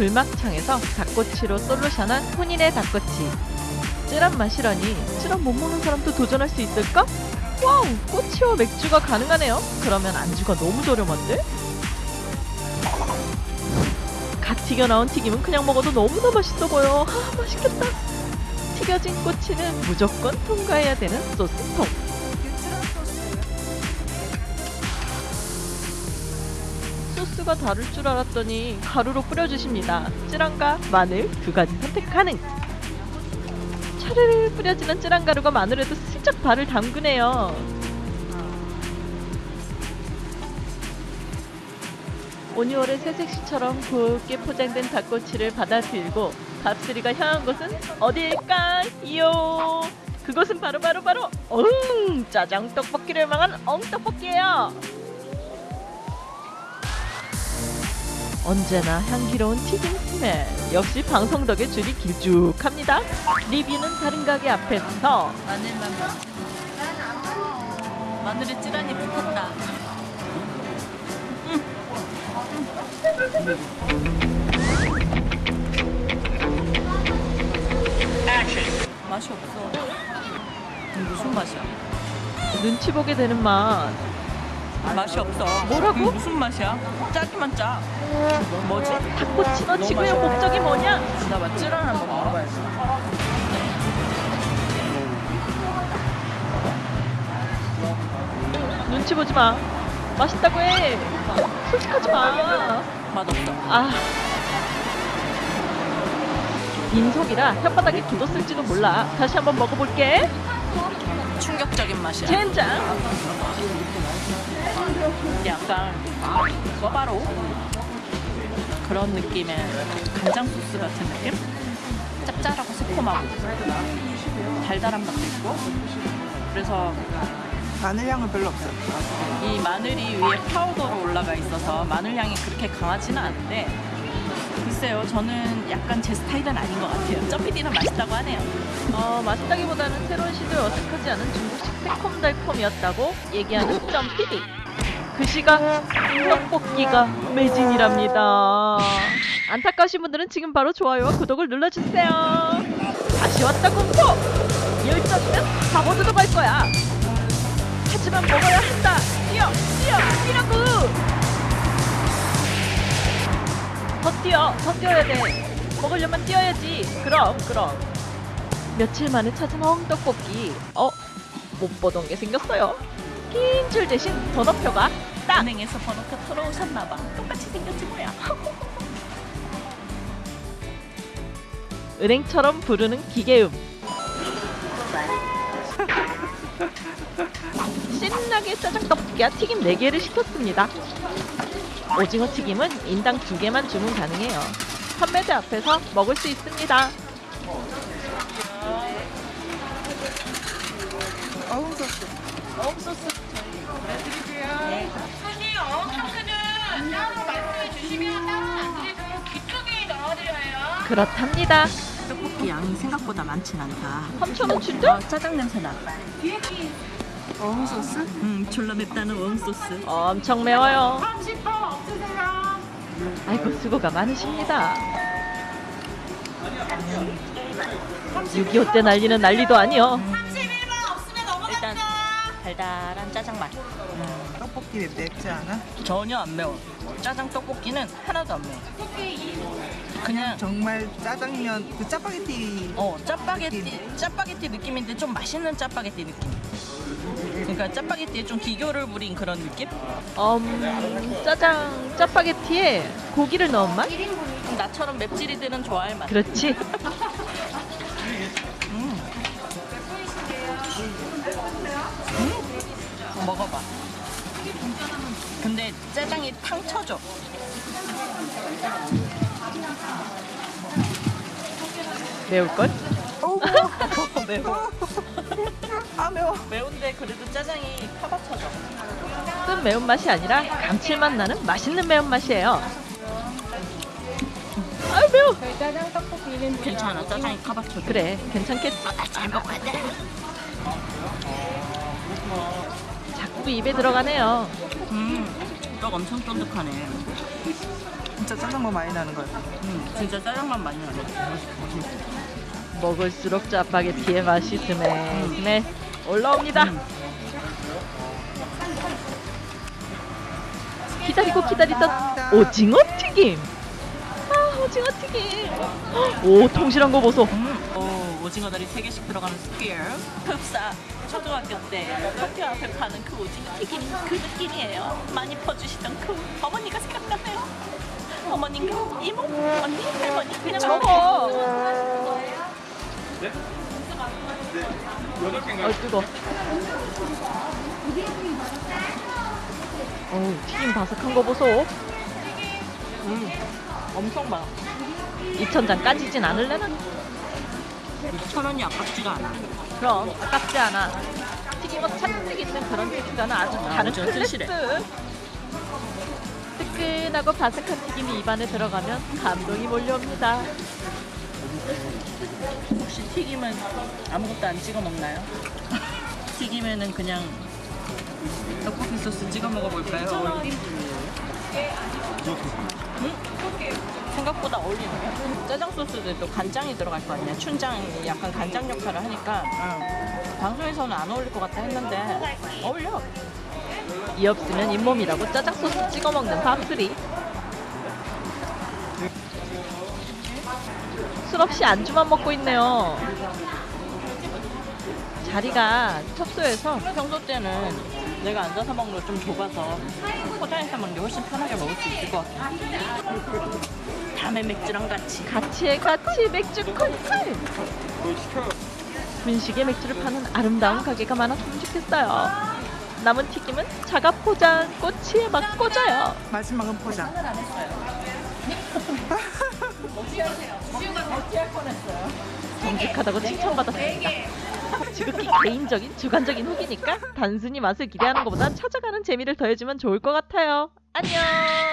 불막창에서 닭꼬치로 솔루션한 혼인의 닭꼬치. 쯔란 맛이라니 쯔란 못 먹는 사람도 도전할 수 있을까? wow 꼬치와 맥주가 가능하네요. 그러면 안주가 너무 저렴한데? 갓 튀겨 나온 튀김은 그냥 먹어도 너무나 맛있어 보여. 아 맛있겠다. 튀겨진 꼬치는 무조건 통과해야 되는 소스통. 소스가 다를 줄 알았더니 가루로 뿌려주십니다. 찌란과 마늘 두 가지 선택 가능. 차르르 뿌려지는 찌란 가루가 마늘에도 슬쩍 발을 담그네요. 오니월의 새색시처럼 곱게 포장된 닭꼬치를 받아들고 밥수리가 향한 곳은 어디일까요? 그곳은 바로 바로 바로 엉 짜장 떡볶이를 망한 엉떡볶이예요. 언제나 향기로운 튀김 스멜 역시 방송 덕에 줄이 길쭉합니다. 리뷰는 다른 가게 앞에서 마늘만 마늘에 찌란이 붙었다. 맛이 없어. 무슨 맛이야? 눈치 보게 되는 맛. 맛이 없어. 뭐라고? 무슨 맛이야? 짜기만 짜. 뭐지? 닭꼬치 너 지구의 목적이 뭐냐? 나봐 찌란 한번 먹어봐야지. 눈치 보지 마. 맛있다고 해. 솔직하지 마. 맛없어. 아. 빈속이라 혓바닥에 굳었을지도 몰라. 다시 한번 먹어볼게. 충격적인 맛이야. 젠장. 약간 꿔바로 그런 느낌의 간장 소스 같은 느낌? 짭짤하고 새콤하고 달달한 맛도 있고 그래서 마늘 향은 별로 없어요. 이 마늘이 위에 파우더로 올라가 있어서 마늘 향이 그렇게 강하지는 않은데 글쎄요 저는 약간 제 스타일은 아닌 것 같아요 점피디는 맛있다고 하네요 어, 맛있다기보다는 새로운 시도에 어색하지 않은 중국식 새콤달콤이었다고 얘기하는 점피디. 그 시각 떡볶이가 매진이랍니다. 안타까우신 분들은 지금 바로 좋아요와 구독을 눌러주세요. 다시 왔다 공포! 열정이면 다 모두 들어갈 거야. 하지만 먹어야 한다. 뛰어! 뛰어! 뛰라고! 더 뛰어! 더 뛰어야 돼. 먹으려면 뛰어야지. 그럼, 그럼. 며칠 만에 찾은 엉떡볶이. 어? 못 보던 게 생겼어요. 긴 줄 대신 번호표가 딱! 은행에서 번호표 털어오셨나봐 똑같이 생겼지 뭐야 은행처럼 부르는 기계음. 신나게 짜장 떡볶이와 튀김 4개를 시켰습니다. 오징어 튀김은 인당 2개만 주문 가능해요. 판매대 앞에서 먹을 수 있습니다. 어우 소스. 어묵 소스 사실 어묵 청크는 따로 말씀해 주시면 따로 안 드리고 뒤쪽에 넣어드려요. 그렇답니다. 떡볶이 양이 생각보다 많진 않다 3,000원 진짜? 어, 짜장 냄새 나 어묵 소스? 응 졸라 맵다는 어묵 소스 엄청 매워요. 30% 없으세요? 아이고 수고가 많으십니다. 6.25 때 난리는 난리도 아니요. 달달한 짜장 맛 떡볶이 맵- 맵지 않아? 전혀 안 매워 짜장 떡볶이는 하나도 안 매워 그냥 정말 짜장면 그 짜파게티 어 짜파게티 짜파게티 느낌인데 좀 맛있는 짜파게티 느낌 그러니까 짜파게티에 좀 기교를 부린 그런 느낌? 음, 짜장 짜파게티에 고기를 넣은 맛? 좀 나처럼 맵찔이들은 좋아할 맛 그렇지. 먹어봐 근데 짜장이 탕 쳐져 매울걸? 매워 아 매워. 매운데 그래도 짜장이 파박쳐져 쓴 매운맛이 아니라 감칠맛 나는 맛있는 매운맛이에요. 아유 매워. 괜찮아 짜장이 카박쳐져 그래 괜찮겠지. 잘 먹어야 돼 자꾸 입에 들어가네요. 음, 떡 엄청 쫀득하네 진짜 짜장면 많이 나는 것 같아. 음, 진짜 짜장 맛 많이 나네. 먹을수록 짜파게티의 맛이 smell smell 올라옵니다. 기다리고 기다리던 오징어 튀김. 아 오징어 튀김. 오 통실한 거 보소. 음, 오, 오징어 다리 3개씩 들어가는 스케일. 흡사. 초등학교 때 학교 앞에 파는 그 오징어 튀김 그 느낌이에요. 많이 퍼주시던 그 어머니가 생각나네요. 어머님과 이모, 언니, 할머니 그냥 저거. 어 뜨거. 어우 튀김 바삭한 거 보소. 음, 엄청 많아. 2천장 까지진 않을래나? 천 원이 아깝지가 않아. 그럼 아깝지 않아. 튀김옷 잔뜩 있는 그런 튀김가는 아주 다른 완전 클래스. 튼실해. 뜨끈하고 바삭한 튀김이 입안에 들어가면 감동이 몰려옵니다. 혹시 튀김은 아무것도 안 찍어 먹나요? 튀김에는 그냥 떡볶이 소스 찍어 먹어볼까요? 음? 생각보다 어울리네요. 짜장 소스도 또 간장이 들어갈 거 아니야. 춘장이 약간 간장 역할을 하니까 방송에서는 안 어울릴 것 같아 했는데 어울려. 이 없으면 잇몸이라고 짜장 소스 찍어 먹는 밥술이. 술 없이 안주만 먹고 있네요. 자리가 협소해서 평소 때는 내가 앉아서 먹는 거 좀 좁아서 포장해서 먹는 게 훨씬 편하게 먹을 수 있을 것 같아. 다음에 맥주랑 같이. 같이 해 같이 맥주 콜콜. 분식에 맥주를 파는 아름다운 가게가 많았으면 좋겠어요. 남은 튀김은 자가 포장 꼬치에 막 꽂아요. 마지막은 포장. 정직하다고 칭찬받았습니다. 지극히 개인적인 주관적인 후기니까 단순히 맛을 기대하는 것보단 찾아가는 재미를 더해주면 좋을 것 같아요. 안녕.